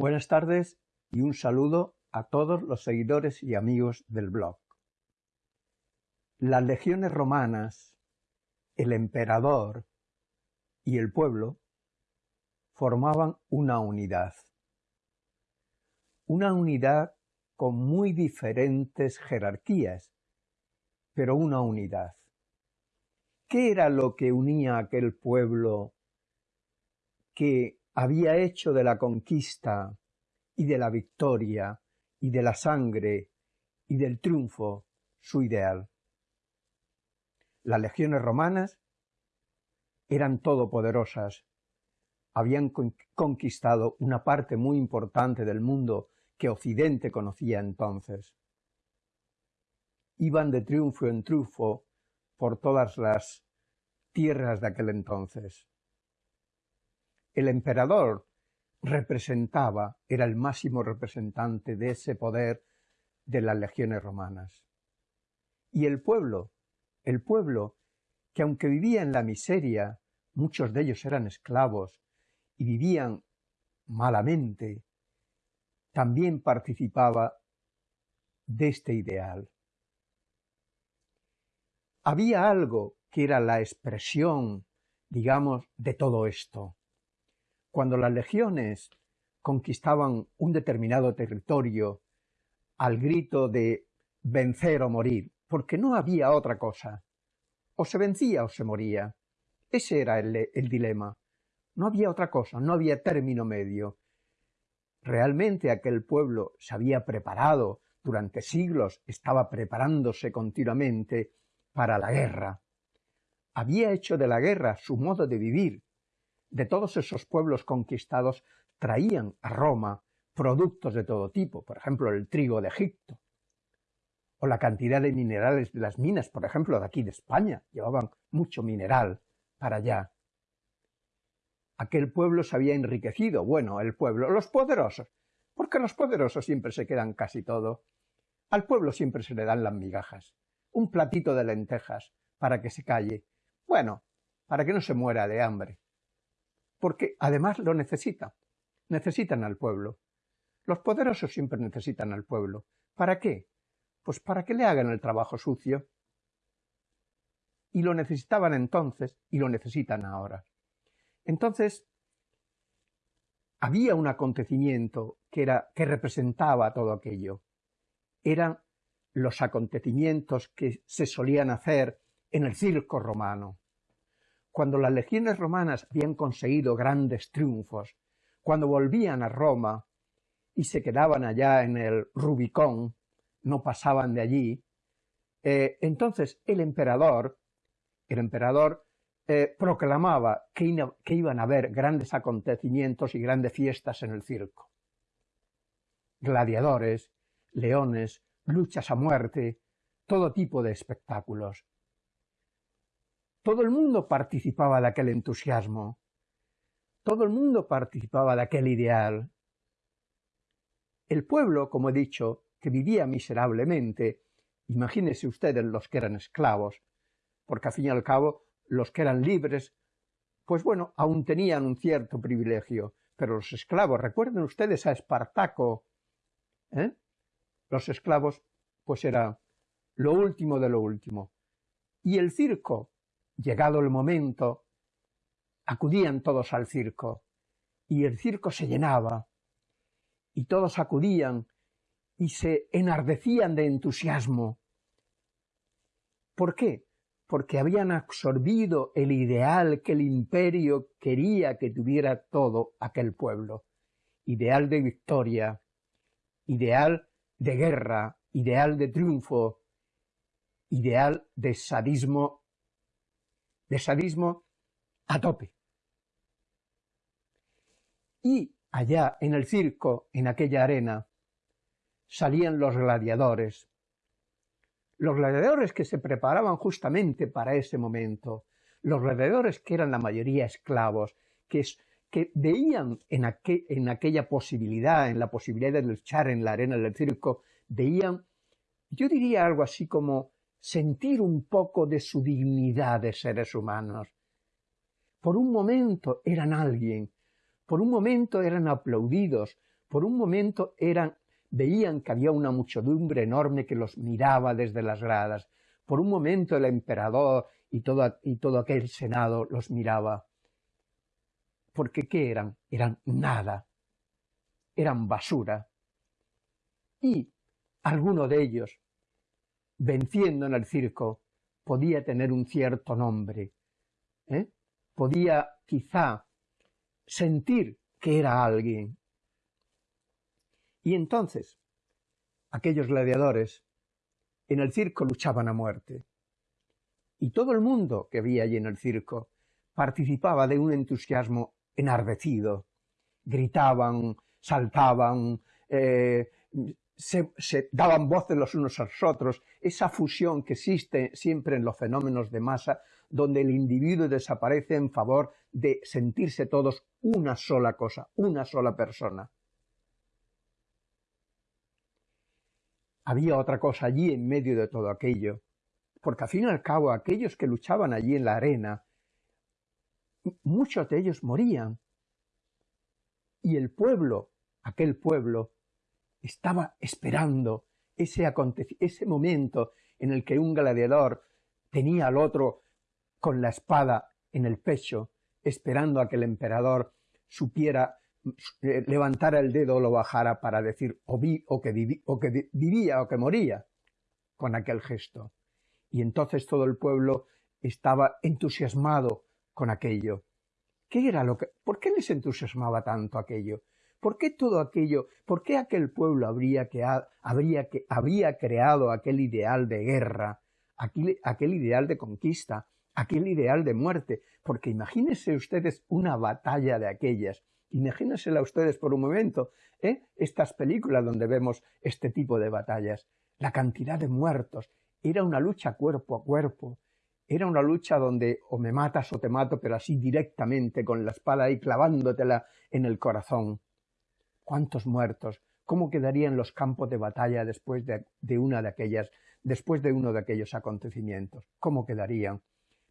Buenas tardes y un saludo a todos los seguidores y amigos del blog. Las legiones romanas, el emperador y el pueblo formaban una unidad. Una unidad con muy diferentes jerarquías, pero una unidad. ¿Qué era lo que unía a aquel pueblo que había hecho de la conquista y de la victoria y de la sangre y del triunfo su ideal? Las legiones romanas eran todopoderosas, habían conquistado una parte muy importante del mundo que Occidente conocía entonces. Iban de triunfo en triunfo por todas las tierras de aquel entonces. El emperador representaba, era el máximo representante de ese poder de las legiones romanas. Y el pueblo, el pueblo, que aunque vivía en la miseria, muchos de ellos eran esclavos y vivían malamente, también participaba de este ideal había algo que era la expresión, digamos, de todo esto. Cuando las legiones conquistaban un determinado territorio al grito de vencer o morir, porque no había otra cosa. O se vencía o se moría. Ese era el, el dilema. No había otra cosa, no había término medio. Realmente aquel pueblo se había preparado durante siglos, estaba preparándose continuamente para la guerra. Había hecho de la guerra su modo de vivir. De todos esos pueblos conquistados traían a Roma productos de todo tipo, por ejemplo el trigo de Egipto, o la cantidad de minerales de las minas, por ejemplo de aquí de España, llevaban mucho mineral para allá. Aquel pueblo se había enriquecido, bueno, el pueblo, los poderosos, porque los poderosos siempre se quedan casi todo. Al pueblo siempre se le dan las migajas un platito de lentejas para que se calle. Bueno, para que no se muera de hambre. Porque además lo necesita. Necesitan al pueblo. Los poderosos siempre necesitan al pueblo. ¿Para qué? Pues para que le hagan el trabajo sucio. Y lo necesitaban entonces y lo necesitan ahora. Entonces, había un acontecimiento que era, que representaba todo aquello. Eran los acontecimientos que se solían hacer en el circo romano. Cuando las legiones romanas habían conseguido grandes triunfos, cuando volvían a Roma y se quedaban allá en el Rubicón, no pasaban de allí, eh, entonces el emperador, el emperador eh, proclamaba que, que iban a haber grandes acontecimientos y grandes fiestas en el circo. Gladiadores, leones, luchas a muerte, todo tipo de espectáculos. Todo el mundo participaba de aquel entusiasmo, todo el mundo participaba de aquel ideal. El pueblo, como he dicho, que vivía miserablemente, imagínense ustedes los que eran esclavos, porque al fin y al cabo los que eran libres, pues bueno, aún tenían un cierto privilegio, pero los esclavos, recuerden ustedes a Espartaco, ¿eh? los esclavos, pues era lo último de lo último. Y el circo, llegado el momento, acudían todos al circo, y el circo se llenaba, y todos acudían y se enardecían de entusiasmo. ¿Por qué? Porque habían absorbido el ideal que el imperio quería que tuviera todo aquel pueblo. Ideal de victoria, ideal de guerra, ideal de triunfo, ideal de sadismo, de sadismo a tope. Y allá en el circo, en aquella arena, salían los gladiadores. Los gladiadores que se preparaban justamente para ese momento, los gladiadores que eran la mayoría esclavos, que que veían en, en aquella posibilidad, en la posibilidad de luchar en la arena del circo, veían, yo diría algo así como sentir un poco de su dignidad de seres humanos. Por un momento eran alguien, por un momento eran aplaudidos, Por un momento eran, veían que había una muchedumbre enorme que los miraba desde las gradas. Por un momento el emperador y todo, y todo aquel senado los miraba. Porque ¿qué eran? Eran nada. Eran basura. Y alguno de ellos, venciendo en el circo, podía tener un cierto nombre. ¿eh? Podía quizá sentir que era alguien. Y entonces, aquellos gladiadores en el circo luchaban a muerte. Y todo el mundo que había allí en el circo participaba de un entusiasmo enardecido. Gritaban, saltaban, eh, se, daban voces los unos a los otros, esa fusión que existe siempre en los fenómenos de masa, donde el individuo desaparece en favor de sentirse todos una sola cosa, una sola persona. Había otra cosa allí en medio de todo aquello, porque al fin y al cabo aquellos que luchaban allí en la arena, muchos de ellos morían. Y el pueblo, aquel pueblo, estaba esperando ese, ese momento en el que un gladiador tenía al otro con la espada en el pecho, esperando a que el emperador supiera eh, levantara el dedo o lo bajara para decir o, vi, o, que o que vivía o que moría con aquel gesto. Y entonces todo el pueblo estaba entusiasmado con aquello. ¿Qué era lo que, ¿Por qué les entusiasmaba tanto aquello? ¿Por qué todo aquello? ¿Por qué aquel pueblo habría, que, habría, que, había creado aquel ideal de guerra, aquel, ideal de conquista, aquel ideal de muerte? Porque imagínense ustedes una batalla de aquellas. Imagínensela ustedes por un momento, ¿eh? estas películas donde vemos este tipo de batallas, la cantidad de muertos, era una lucha cuerpo a cuerpo, era una lucha donde o me matas o te mato, pero así directamente, con la espada ahí clavándotela en el corazón. ¿Cuántos muertos? ¿Cómo quedarían los campos de batalla después de, una de aquellas, después de uno de aquellos acontecimientos? ¿Cómo quedarían?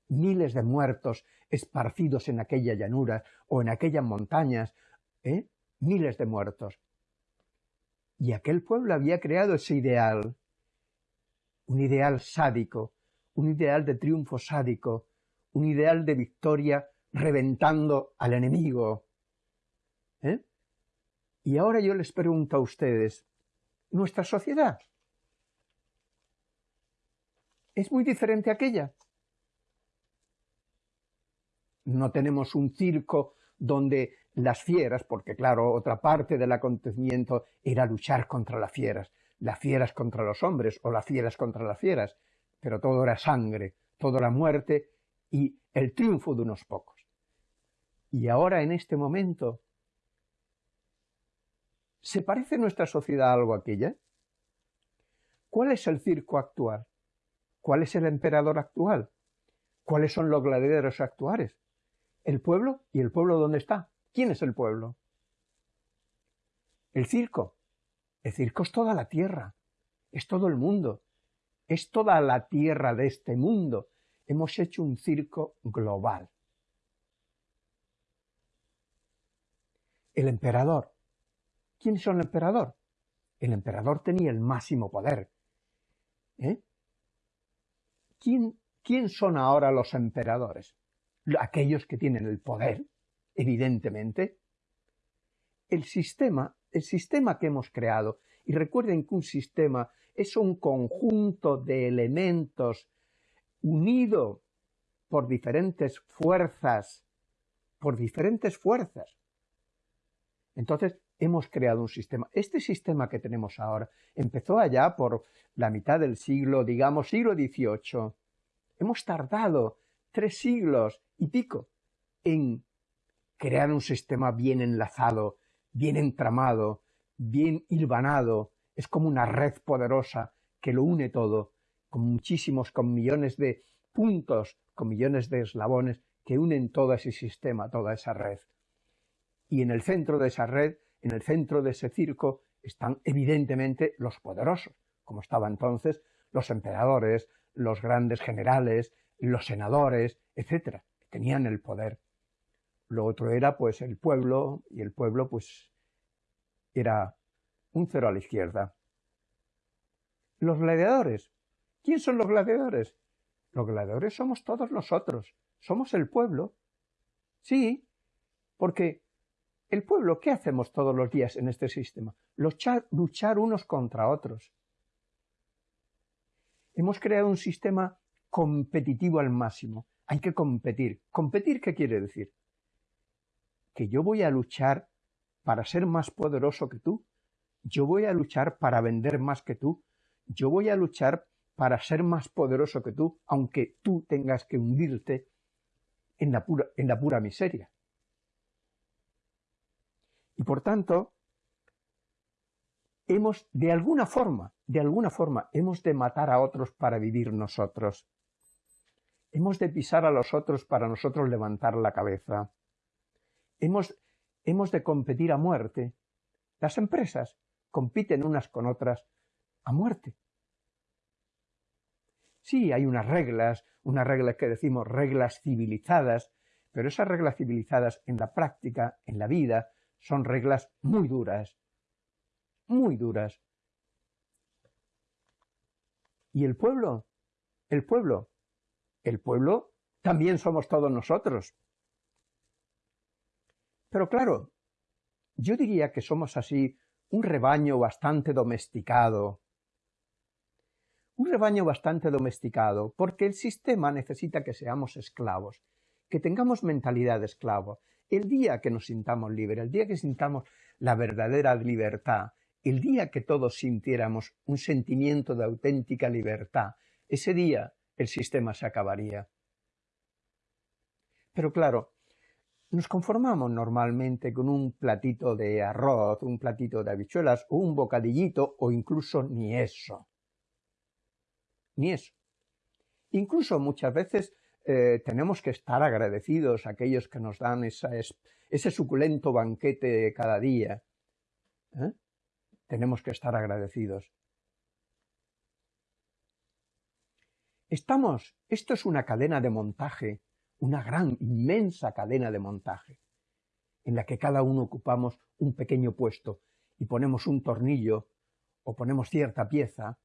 Miles de muertos esparcidos en aquella llanura o en aquellas montañas, ¿eh? Miles de muertos. Y aquel pueblo había creado ese ideal, un ideal sádico, un ideal de triunfo sádico, un ideal de victoria reventando al enemigo. ¿Eh? Y ahora yo les pregunto a ustedes, ¿nuestra sociedad es muy diferente a aquella? No tenemos un circo donde las fieras, porque claro, otra parte del acontecimiento era luchar contra las fieras, las fieras contra los hombres o las fieras contra las fieras, pero todo era sangre, todo era muerte y el triunfo de unos pocos. Y ahora en este momento ¿Se parece nuestra sociedad a algo aquella? ¿Cuál es el circo actual? ¿Cuál es el emperador actual? ¿Cuáles son los gladiadores actuales? ¿El pueblo? ¿Y el pueblo dónde está? ¿Quién es el pueblo? El circo. El circo es toda la tierra, es todo el mundo, es toda la tierra de este mundo. Hemos hecho un circo global. El emperador. ¿Quién es el emperador? El emperador tenía el máximo poder. ¿Eh? ¿Quién, ¿Quién son ahora los emperadores? Aquellos que tienen el poder, evidentemente. El sistema, el sistema que hemos creado, y recuerden que un sistema es un conjunto de elementos unido por diferentes fuerzas, por diferentes fuerzas. Entonces, hemos creado un sistema. Este sistema que tenemos ahora empezó allá por la mitad del siglo, digamos, siglo XVIII. Hemos tardado tres siglos y pico en crear un sistema bien enlazado, bien entramado, bien hilvanado. Es como una red poderosa que lo une todo, con muchísimos, con millones de puntos, con millones de eslabones que unen todo ese sistema, toda esa red. Y en el centro de esa red en el centro de ese circo están evidentemente los poderosos, como estaban entonces los emperadores, los grandes generales, los senadores, etcétera, tenían el poder. Lo otro era pues el pueblo y el pueblo pues era un cero a la izquierda. Los gladiadores. ¿Quién son los gladiadores? Los gladiadores somos todos nosotros, somos el pueblo. Sí, porque el pueblo, ¿qué hacemos todos los días en este sistema? Luchar, luchar unos contra otros. Hemos creado un sistema competitivo al máximo. Hay que competir. ¿Competir qué quiere decir? Que yo voy a luchar para ser más poderoso que tú. Yo voy a luchar para vender más que tú. Yo voy a luchar para ser más poderoso que tú, aunque tú tengas que hundirte en la pura, en la pura miseria. Por tanto, hemos, de alguna forma, de alguna forma, hemos de matar a otros para vivir nosotros. Hemos de pisar a los otros para nosotros levantar la cabeza. Hemos, hemos de competir a muerte. Las empresas compiten unas con otras a muerte. Sí, hay unas reglas, unas reglas que decimos reglas civilizadas, pero esas reglas civilizadas en la práctica, en la vida, son reglas muy duras, muy duras. ¿Y el pueblo? El pueblo. El pueblo también somos todos nosotros. Pero claro, yo diría que somos así un rebaño bastante domesticado, un rebaño bastante domesticado, porque el sistema necesita que seamos esclavos, que tengamos mentalidad de esclavo. El día que nos sintamos libres, el día que sintamos la verdadera libertad, el día que todos sintiéramos un sentimiento de auténtica libertad, ese día el sistema se acabaría. Pero claro, nos conformamos normalmente con un platito de arroz, un platito de habichuelas un bocadillito o incluso ni eso ni eso. Incluso muchas veces eh, tenemos que estar agradecidos a aquellos que nos dan ese suculento banquete cada día. ¿eh? Tenemos que estar agradecidos. Estamos, esto es una cadena de montaje, una gran, inmensa cadena de montaje, en la que cada uno ocupamos un pequeño puesto y ponemos un tornillo o ponemos cierta pieza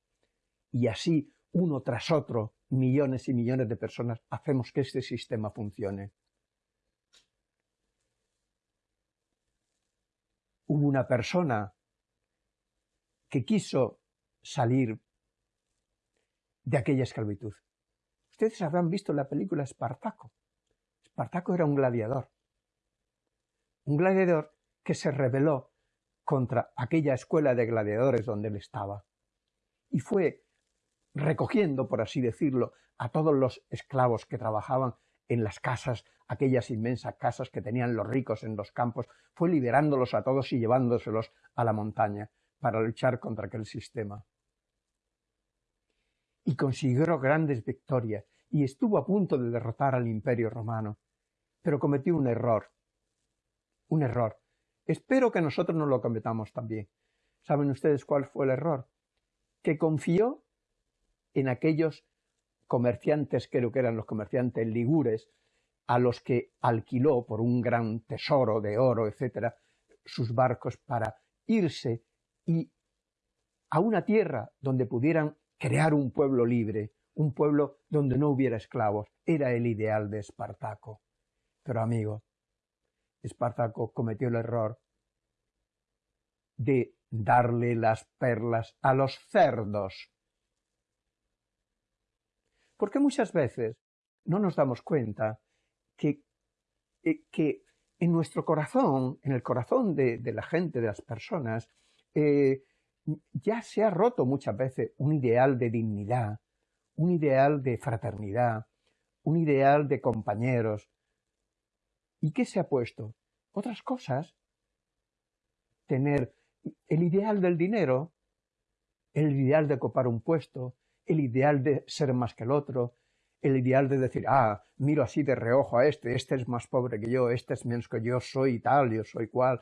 y así uno tras otro, millones y millones de personas, hacemos que este sistema funcione. Hubo una persona que quiso salir de aquella esclavitud. Ustedes habrán visto la película Espartaco. Espartaco era un gladiador. Un gladiador que se rebeló contra aquella escuela de gladiadores donde él estaba. Y fue recogiendo, por así decirlo, a todos los esclavos que trabajaban en las casas, aquellas inmensas casas que tenían los ricos en los campos, fue liberándolos a todos y llevándoselos a la montaña para luchar contra aquel sistema. Y consiguió grandes victorias y estuvo a punto de derrotar al imperio romano, pero cometió un error. Un error. Espero que nosotros no lo cometamos también. ¿Saben ustedes cuál fue el error? Que confió en aquellos comerciantes, creo que eran los comerciantes ligures, a los que alquiló por un gran tesoro de oro, etcétera, sus barcos para irse y a una tierra donde pudieran crear un pueblo libre, un pueblo donde no hubiera esclavos. Era el ideal de Espartaco. Pero amigo, Espartaco cometió el error de darle las perlas a los cerdos porque muchas veces no nos damos cuenta que, eh, que en nuestro corazón, en el corazón de, la gente, de las personas, eh, ya se ha roto muchas veces un ideal de dignidad, un ideal de fraternidad, un ideal de compañeros. ¿Y qué se ha puesto? Otras cosas. Tener el ideal del dinero, el ideal de copar un puesto, el ideal de ser más que el otro, el ideal de decir, ah, miro así de reojo a este, este es más pobre que yo, este es menos que yo, soy tal, yo soy cual.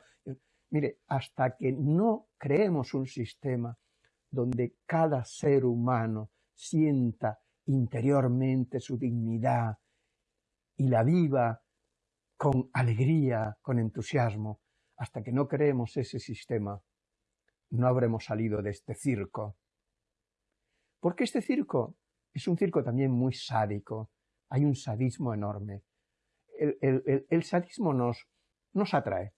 Mire, hasta que no creemos un sistema donde cada ser humano sienta interiormente su dignidad y la viva con alegría, con entusiasmo, hasta que no creemos ese sistema, no habremos salido de este circo. Porque este circo es un circo también muy sádico. Hay un sadismo enorme. El, sadismo nos, nos atrae.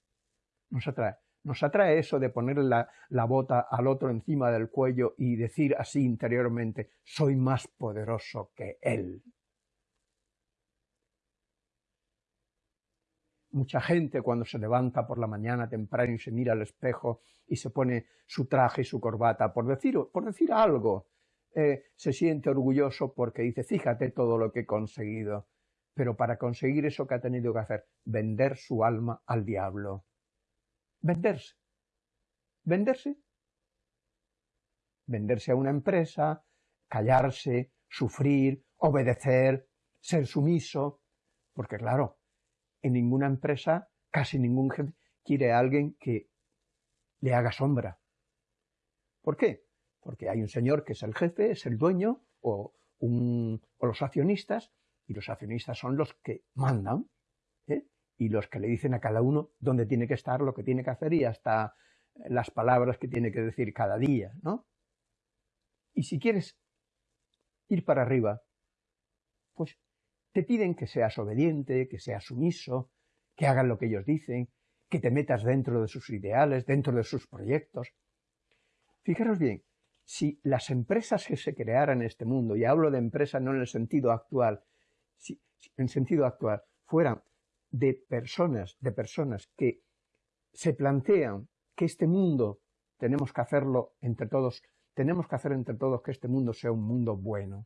Nos atrae. Nos atrae eso de poner la, la, bota al otro encima del cuello y decir así interiormente, soy más poderoso que él. Mucha gente cuando se levanta por la mañana temprano y se mira al espejo y se pone su traje y su corbata, por decir, por decir algo, eh, se siente orgulloso porque dice, fíjate todo lo que he conseguido. Pero para conseguir eso que ha tenido que hacer, vender su alma al diablo. Venderse. Venderse. Venderse a una empresa, callarse, sufrir, obedecer, ser sumiso. Porque claro, en ninguna empresa, casi ningún jefe quiere a alguien que le haga sombra. ¿Por qué? Porque hay un señor que es el jefe, es el dueño, o, los accionistas, y los accionistas son los que mandan, ¿eh? y los que le dicen a cada uno dónde tiene que estar, lo que tiene que hacer y hasta las palabras que tiene que decir cada día, ¿no? Y si quieres ir para arriba, pues te piden que seas obediente, que seas sumiso, que hagan lo que ellos dicen, que te metas dentro de sus ideales, dentro de sus proyectos. Fijaros bien, si las empresas que se crearan en este mundo, y hablo de empresas no en el sentido actual, en sentido actual, fueran de personas, de personas que se plantean que este mundo tenemos que hacerlo entre todos, tenemos que hacer entre todos que este mundo sea un mundo bueno.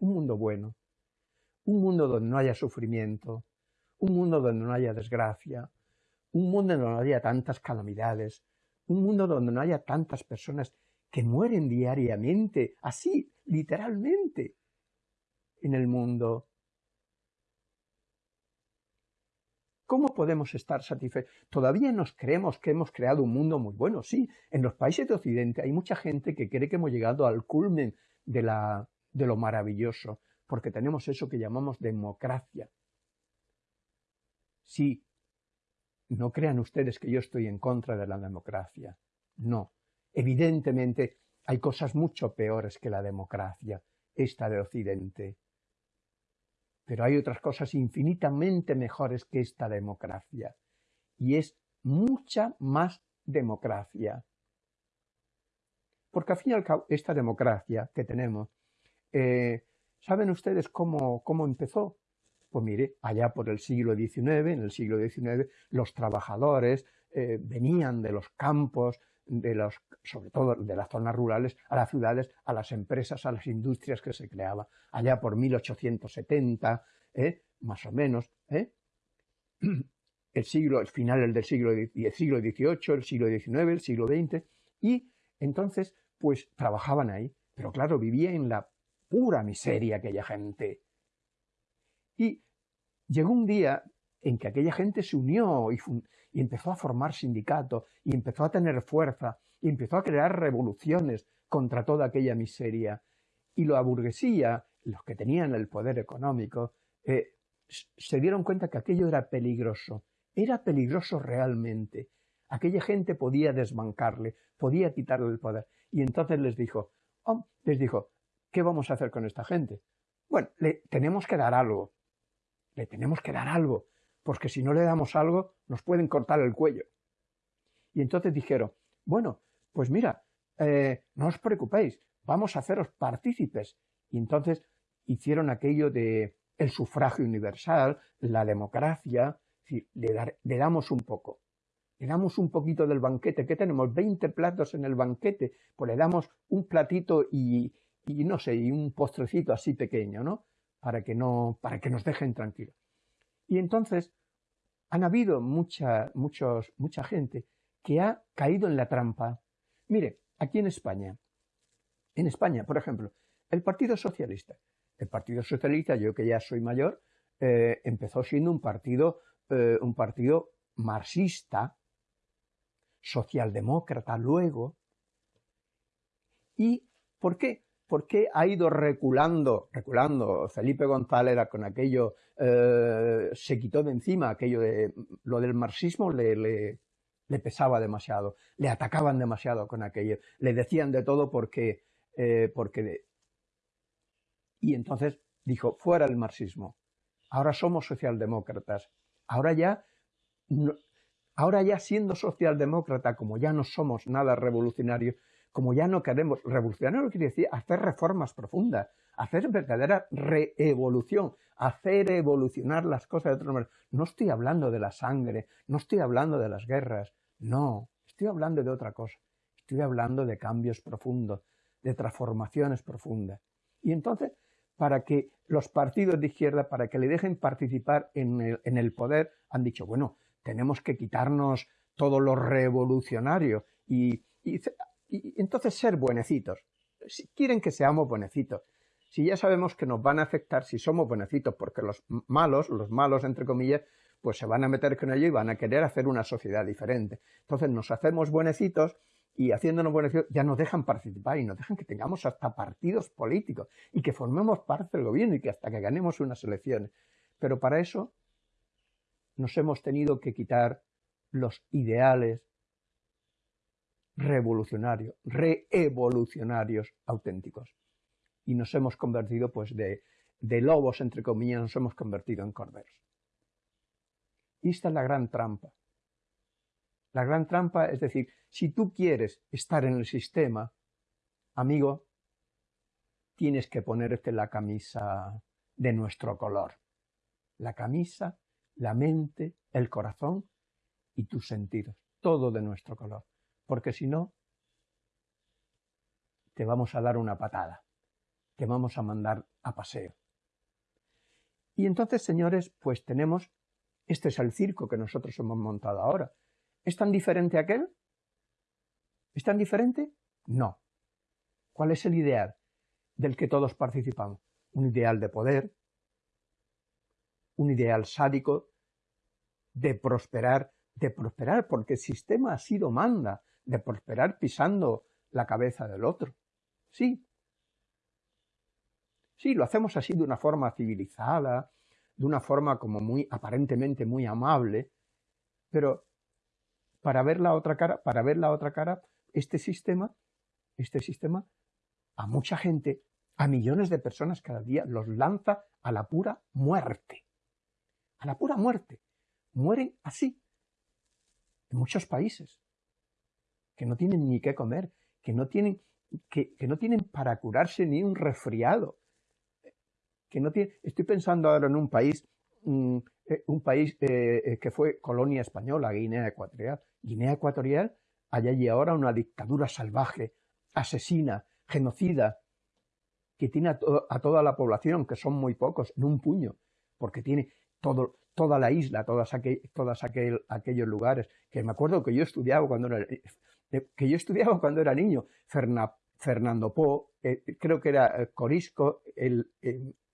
Un mundo bueno. Un mundo donde no haya sufrimiento, un mundo donde no haya desgracia, un mundo donde no haya tantas calamidades, un mundo donde no haya tantas personas que mueren diariamente, así, literalmente, en el mundo. ¿Cómo podemos estar satisfechos? Todavía nos creemos que hemos creado un mundo muy bueno. Sí, en los países de Occidente hay mucha gente que cree que hemos llegado al culmen de, la, de lo maravilloso porque tenemos eso que llamamos democracia. Sí, no crean ustedes que yo estoy en contra de la democracia. No. Evidentemente hay cosas mucho peores que la democracia, esta de Occidente. Pero hay otras cosas infinitamente mejores que esta democracia. Y es mucha más democracia. Porque al fin y al cabo, esta democracia que tenemos eh, ¿Saben ustedes cómo, cómo empezó? Pues mire, allá por el siglo XIX, en el siglo XIX, los trabajadores eh, venían de los campos, sobre todo de las zonas rurales, a las ciudades, a las empresas, a las industrias que se creaban. Allá por 1870, ¿eh? más o menos, ¿eh? el siglo, el final del siglo, el siglo XVIII, el siglo XIX, el siglo XX, y entonces, pues trabajaban ahí. Pero claro, vivía en la pura miseria aquella gente. Y llegó un día en que aquella gente se unió y, empezó a formar sindicatos y empezó a tener fuerza y empezó a crear revoluciones contra toda aquella miseria. Y la burguesía, los que tenían el poder económico, eh, se dieron cuenta que aquello era peligroso. Era peligroso realmente. Aquella gente podía desbancarle, podía quitarle el poder. Y entonces les dijo, oh, les dijo, ¿qué vamos a hacer con esta gente? Bueno, le tenemos que dar algo. Le tenemos que dar algo, porque si no le damos algo, nos pueden cortar el cuello. Y entonces dijeron, bueno, pues mira, eh, no os preocupéis, vamos a haceros partícipes. Y entonces hicieron aquello de el sufragio universal, la democracia, le, le damos un poco. Le damos un poquito del banquete, que tenemos 20 platos en el banquete, pues le damos un platito y, y no sé, y un postrecito así pequeño, ¿no? Para que no, para que nos dejen tranquilos. Y entonces han habido mucha, muchos, mucha gente que ha caído en la trampa. Mire, aquí en España, en España, por ejemplo, el Partido Socialista. El Partido Socialista, yo que ya soy mayor, eh, empezó siendo un partido, eh, un partido marxista, socialdemócrata luego. ¿Y por qué? ¿Por qué ha ido reculando, reculando? Felipe González con aquello, eh, se quitó de encima aquello de lo del marxismo, le, le pesaba demasiado, le atacaban demasiado con aquello, le decían de todo porque, eh, porque... Y entonces dijo, fuera el marxismo, ahora somos socialdemócratas, ahora ya, ahora ya siendo socialdemócrata, como ya no somos nada revolucionarios, como ya no queremos, revolucionario quiere decir hacer reformas profundas, hacer verdadera reevolución, hacer evolucionar las cosas de otra manera. No estoy hablando de la sangre, no estoy hablando de las guerras, no, estoy hablando de otra cosa, estoy hablando de cambios profundos, de transformaciones profundas. Y entonces, para que los partidos de izquierda, para que le dejen participar en el, poder, han dicho, bueno, tenemos que quitarnos todo lo revolucionario y, y entonces ser buenecitos. Si quieren que seamos buenecitos, si ya sabemos que nos van a afectar si somos buenecitos, porque los malos, los malos entre comillas, pues se van a meter con ello y van a querer hacer una sociedad diferente. Entonces nos hacemos buenecitos y haciéndonos buenecitos ya nos dejan participar y nos dejan que tengamos hasta partidos políticos y que formemos parte del gobierno y que hasta que ganemos unas elecciones. Pero para eso nos hemos tenido que quitar los ideales revolucionarios, reevolucionarios auténticos y nos hemos convertido, pues, de, de lobos, entre comillas, nos hemos convertido en corderos. Y esta es la gran trampa. La gran trampa es decir, si tú quieres estar en el sistema, amigo, tienes que ponerte la camisa de nuestro color. La camisa, la mente, el corazón y tus sentidos. Todo de nuestro color. Porque si no, te vamos a dar una patada que vamos a mandar a paseo. Y entonces, señores, pues tenemos, este es el circo que nosotros hemos montado ahora. ¿Es tan diferente aquel? ¿Es tan diferente? No. ¿Cuál es el ideal del que todos participamos? Un ideal de poder, un ideal sádico, de prosperar, de prosperar porque el sistema ha sido manda, de prosperar pisando la cabeza del otro. Sí, Sí, lo hacemos así de una forma civilizada, de una forma como muy aparentemente muy amable, pero para ver la otra cara, para ver la otra cara, este sistema, este sistema a mucha gente, a millones de personas cada día los lanza a la pura muerte. A la pura muerte. Mueren así. En muchos países. Que no tienen ni qué comer, que no tienen, que, que no tienen para curarse ni un resfriado, que no tiene, estoy pensando ahora en un país, mm, eh, un país eh, eh, que fue colonia española, Guinea Ecuatorial. Guinea Ecuatorial, hay allí ahora una dictadura salvaje, asesina, genocida, que tiene a, toda la población, que son muy pocos, en un puño, porque tiene todo, toda la isla, todas, todas aquellos lugares, que me acuerdo que yo estudiaba cuando era, que yo estudiaba cuando era niño, Fernando Po, creo que era Corisco, el,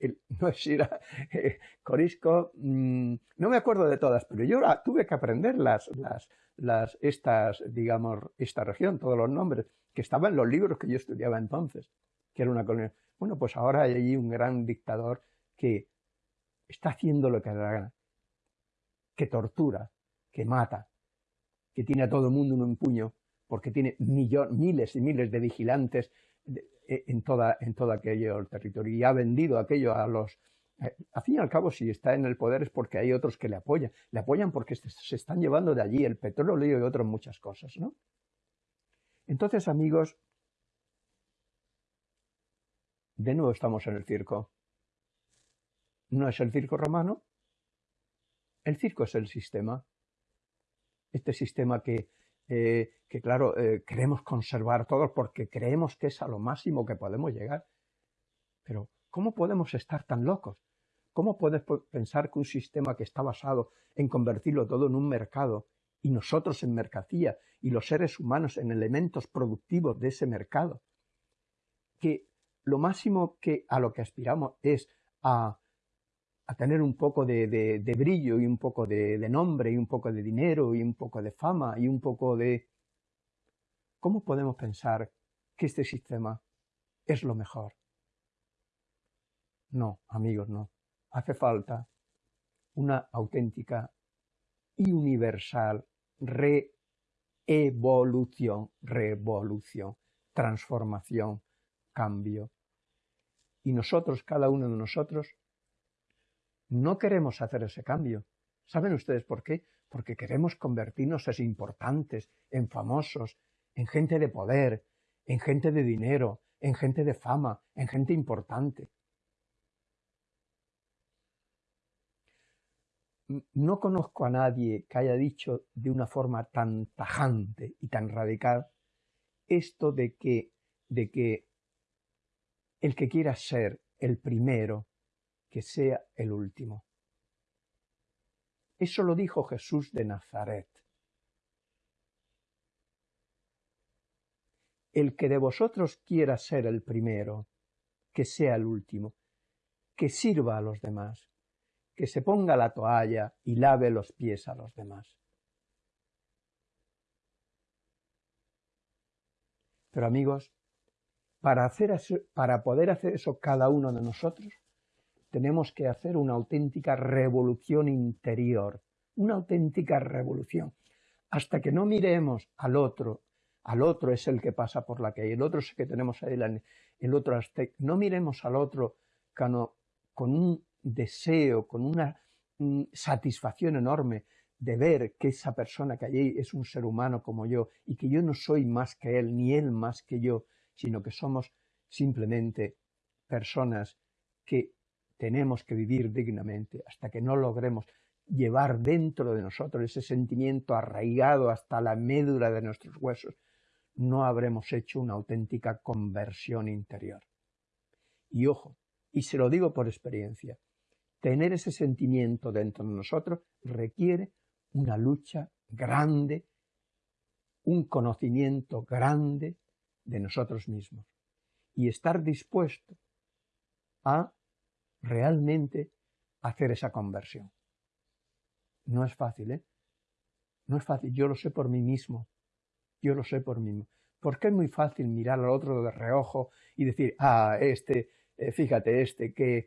no sé si era eh, Corisco, mm, no me acuerdo de todas, pero yo tuve que aprender las, las, las, estas, digamos, esta región, todos los nombres, que estaban en los libros que yo estudiaba entonces, que era una colonia. Bueno, pues ahora hay allí un gran dictador que está haciendo lo que da la gana, que tortura, que mata, que tiene a todo el mundo en un puño, porque tiene miles y miles de vigilantes e, en, toda, en todo aquello territorio y ha vendido aquello a los... Eh, al fin y al cabo, si está en el poder es porque hay otros que le apoyan. Le apoyan porque se están llevando de allí el petróleo y otras muchas cosas, ¿no? Entonces, amigos, de nuevo estamos en el circo. No es el circo romano, el circo es el sistema. Este sistema que eh, que claro, eh, queremos conservar todos porque creemos que es a lo máximo que podemos llegar. Pero, ¿cómo podemos estar tan locos? ¿Cómo puedes pensar que un sistema que está basado en convertirlo todo en un mercado y nosotros en mercancía y los seres humanos en elementos productivos de ese mercado, que lo máximo que a lo que aspiramos es a a tener un poco de, brillo y un poco de, nombre y un poco de dinero y un poco de fama y un poco de... ¿Cómo podemos pensar que este sistema es lo mejor? No, amigos, no. Hace falta una auténtica y universal evolución, revolución, transformación, cambio. Y nosotros, cada uno de nosotros, no queremos hacer ese cambio. ¿Saben ustedes por qué? Porque queremos convertirnos en importantes, en famosos, en gente de poder, en gente de dinero, en gente de fama, en gente importante. No conozco a nadie que haya dicho de una forma tan tajante y tan radical esto de que, de que el que quiera ser el primero, que sea el último. Eso lo dijo Jesús de Nazaret. El que de vosotros quiera ser el primero, que sea el último, que sirva a los demás, que se ponga la toalla y lave los pies a los demás. Pero amigos, para, hacer para poder hacer eso cada uno de nosotros, tenemos que hacer una auténtica revolución interior, una auténtica revolución. Hasta que no miremos al otro, al otro es el que pasa por la calle, el otro es el que tenemos ahí, el otro no miremos al otro con un deseo, con una mm, satisfacción enorme de ver que esa persona que allí es un ser humano como yo y que yo no soy más que él, ni él más que yo, sino que somos simplemente personas que tenemos que vivir dignamente hasta que no logremos llevar dentro de nosotros ese sentimiento arraigado hasta la médula de nuestros huesos, no habremos hecho una auténtica conversión interior. Y ojo, y se lo digo por experiencia, tener ese sentimiento dentro de nosotros requiere una lucha grande, un conocimiento grande de nosotros mismos y estar dispuesto a realmente hacer esa conversión. No es fácil, ¿eh? No es fácil, yo lo sé por mí mismo, yo lo sé por mí mismo. Porque es muy fácil mirar al otro de reojo y decir, ah, este, eh, fíjate, este que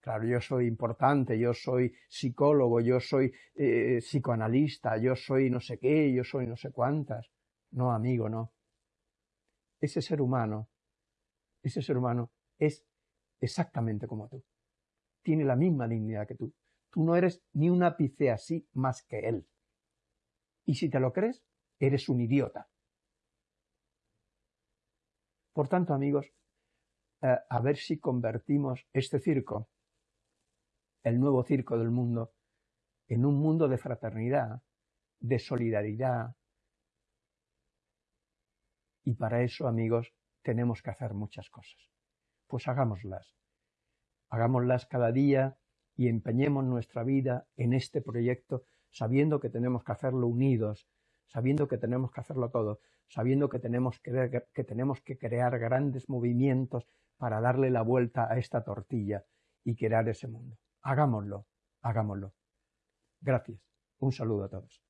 Claro, yo soy importante, yo soy psicólogo, yo soy eh, psicoanalista, yo soy no sé qué, yo soy no sé cuántas. No, amigo, no. Ese ser humano, ese ser humano es exactamente como tú. Tiene la misma dignidad que tú. Tú no eres ni un ápice así más que él. Y si te lo crees, eres un idiota. Por tanto, amigos, eh, a ver si convertimos este circo el nuevo circo del mundo en un mundo de fraternidad, de solidaridad. Y para eso, amigos, tenemos que hacer muchas cosas. Pues hagámoslas hagámoslas cada día y empeñemos nuestra vida en este proyecto sabiendo que tenemos que hacerlo unidos, sabiendo que tenemos que hacerlo todo, sabiendo que tenemos que, que tenemos que crear grandes movimientos para darle la vuelta a esta tortilla y crear ese mundo. Hagámoslo, hagámoslo. Gracias. Un saludo a todos.